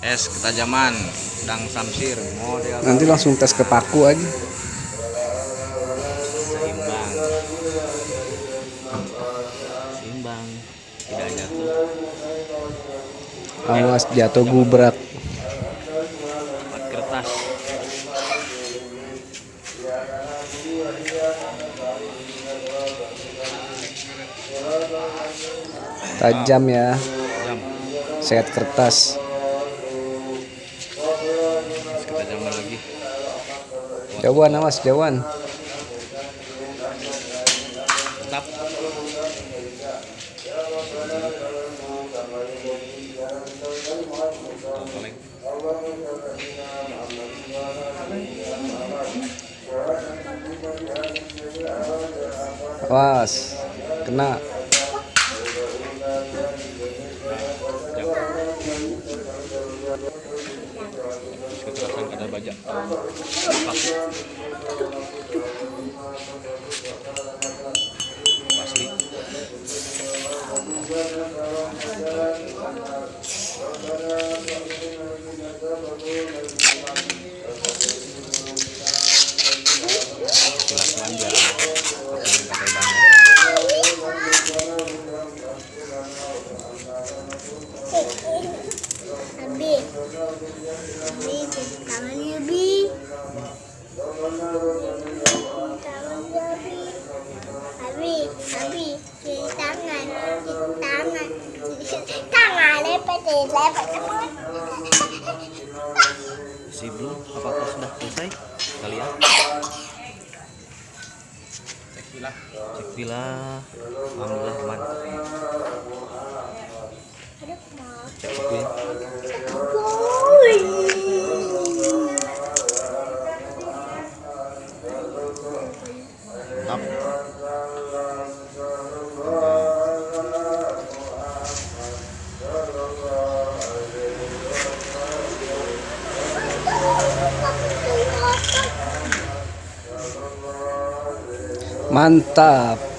es ketajaman dang samsir model. Nanti langsung tes ke paku aja. Seimbang. Seimbang. Tidak jatuh. Awas jatuh gubrak. Kertas. Tajam ya. Jam sehat kertas es ketajaman lagi. Jauhan awas jauhan tetap. Awas kena kekerasan ada bajak asli Silas manja tangan Abi. Tangan Abi. Abi, Abi, cuci tangan, cuci tangan. Tangan lepet, lepet teman. si belum apakah sudah selesai kalian cek villa cek villa alhamdulillah aman cek. Tap. Mantap